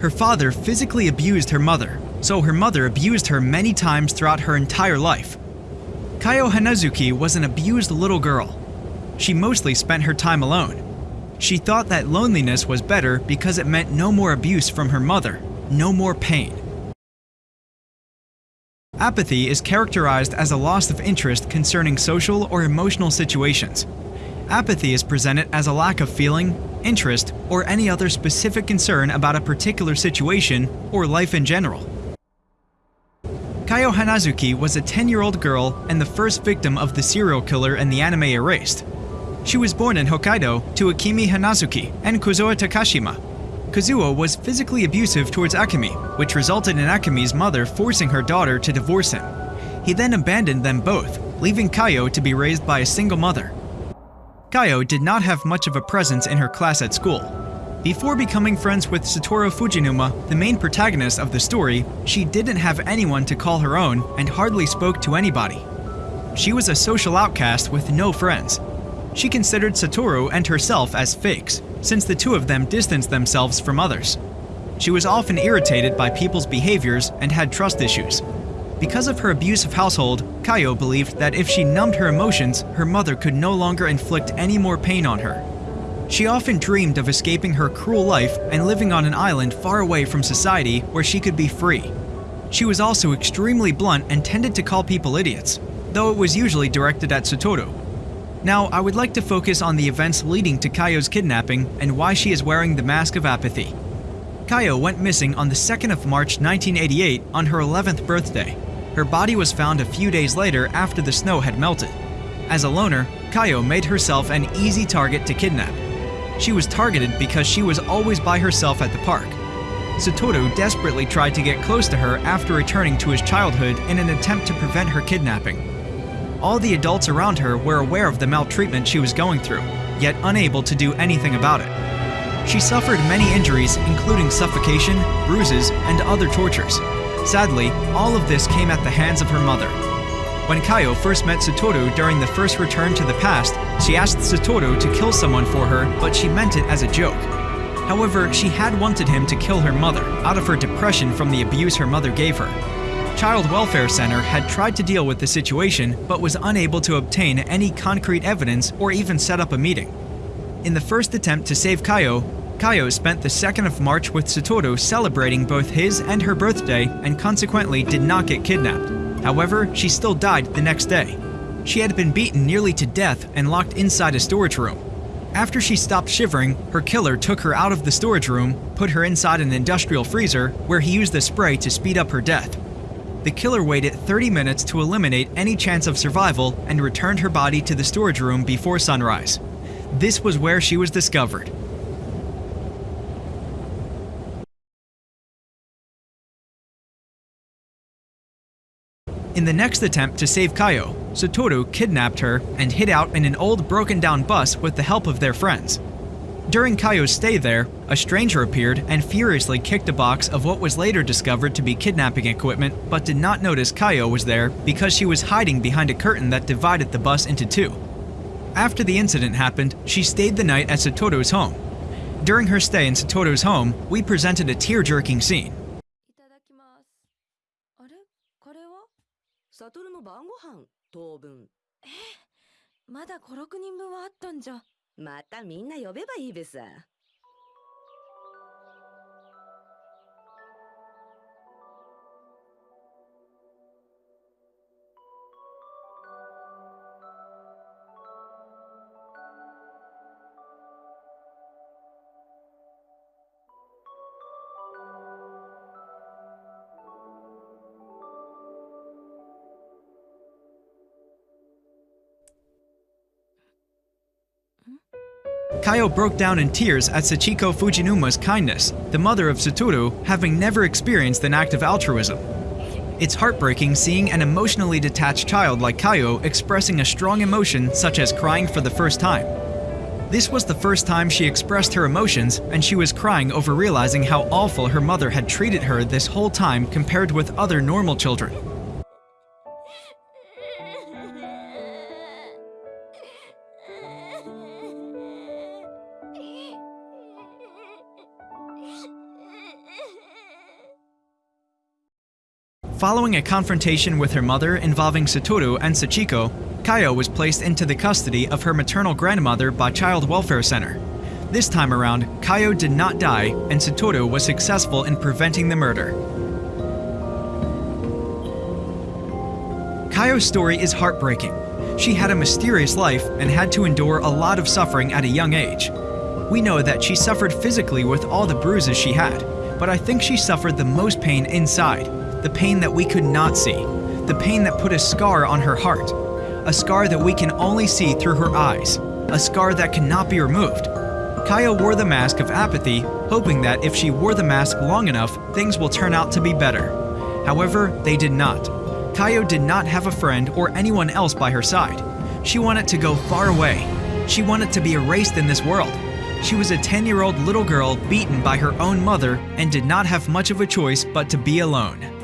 Her father physically abused her mother, so her mother abused her many times throughout her entire life. Kayo Hinazuki was an abused little girl. She mostly spent her time alone. She thought that loneliness was better because it meant no more abuse from her mother, no more pain. Apathy is characterized as a loss of interest concerning social or emotional situations. Apathy is presented as a lack of feeling, interest, or any other specific concern about a particular situation or life in general. Kayo Hinazuki was a 10-year-old girl and the first victim of the serial killer in the anime Erased. She was born in Hokkaido to Akemi Hinazuki and Kazuo Takashima. Kazuo was physically abusive towards Akemi, which resulted in Akemi's mother forcing her daughter to divorce him. He then abandoned them both, leaving Kayo to be raised by a single mother. Kayo did not have much of a presence in her class at school. Before becoming friends with Satoru Fujinuma, the main protagonist of the story, she didn't have anyone to call her own and hardly spoke to anybody. She was a social outcast with no friends. She considered Satoru and herself as fakes, since the two of them distanced themselves from others. She was often irritated by people's behaviors and had trust issues, because of her abusive household, Kayo believed that if she numbed her emotions, her mother could no longer inflict any more pain on her. She often dreamed of escaping her cruel life and living on an island far away from society where she could be free. She was also extremely blunt and tended to call people idiots, though it was usually directed at Satoru. Now, I would like to focus on the events leading to Kayo's kidnapping and why she is wearing the mask of apathy. Kayo went missing on the 2nd of March 1988 on her 11th birthday. Her body was found a few days later after the snow had melted. As a loner, Kayo made herself an easy target to kidnap. She was targeted because she was always by herself at the park. Satoru desperately tried to get close to her after returning to his childhood in an attempt to prevent her kidnapping. All the adults around her were aware of the maltreatment she was going through, yet unable to do anything about it. She suffered many injuries, including suffocation, bruises, and other tortures. Sadly, all of this came at the hands of her mother. When Kayo first met Satoru during the first return to the past, she asked Satoru to kill someone for her, but she meant it as a joke. However, she had wanted him to kill her mother, out of her depression from the abuse her mother gave her. Child Welfare Center had tried to deal with the situation, but was unable to obtain any concrete evidence or even set up a meeting. In the first attempt to save Kayo, Kayo spent the 2nd of March with Satoru celebrating both his and her birthday and consequently did not get kidnapped. However, she still died the next day. She had been beaten nearly to death and locked inside a storage room. After she stopped shivering, her killer took her out of the storage room, put her inside an industrial freezer, where he used the spray to speed up her death. The killer waited 30 minutes to eliminate any chance of survival and returned her body to the storage room before sunrise. This was where she was discovered. In the next attempt to save Kayo, Satoru kidnapped her and hid out in an old broken down bus with the help of their friends. During Kayo's stay there, a stranger appeared and furiously kicked a box of what was later discovered to be kidnapping equipment but did not notice Kayo was there because she was hiding behind a curtain that divided the bus into two. After the incident happened, she stayed the night at Satoru's home. During her stay in Satoru's home, we presented a tear-jerking scene. の晩ご飯当分。えまだ5、6人分はあったんじゃ。またみんな呼べばいいべさ。Kayo broke down in tears at Sachiko Fujinuma's kindness, the mother of Satoru having never experienced an act of altruism. It's heartbreaking seeing an emotionally detached child like Kayo expressing a strong emotion such as crying for the first time. This was the first time she expressed her emotions, and she was crying over realizing how awful her mother had treated her this whole time compared with other normal children. Following a confrontation with her mother involving Satoru and Sachiko, Kayo was placed into the custody of her maternal grandmother by Child Welfare Center. This time around, Kayo did not die, and Satoru was successful in preventing the murder. Kayo's story is heartbreaking. She had a mysterious life and had to endure a lot of suffering at a young age. We know that she suffered physically with all the bruises she had, but I think she suffered the most pain inside, the pain that we could not see, the pain that put a scar on her heart, a scar that we can only see through her eyes, a scar that cannot be removed. Kayo wore the mask of apathy, hoping that if she wore the mask long enough, things will turn out to be better. However, they did not. Kayo did not have a friend or anyone else by her side. She wanted to go far away. She wanted to be erased in this world. She was a 10 year old little girl beaten by her own mother and did not have much of a choice but to be alone.